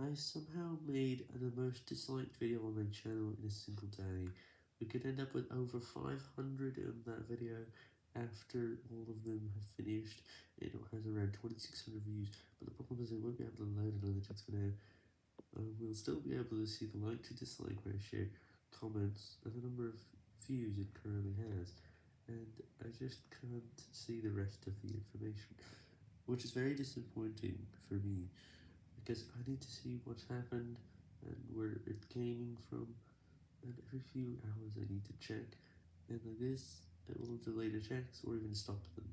I somehow made the most disliked video on my channel in a single day. We could end up with over 500 in that video after all of them have finished. It has around 2600 views, but the problem is I won't be able to load analytics for now. Uh, we'll still be able to see the like to dislike ratio, comments, and the number of views it currently has, and I just can't see the rest of the information, which is very disappointing for me because I need to see what's happened and where it came from, and every few hours I need to check, and like this, it will delay the checks or even stop them.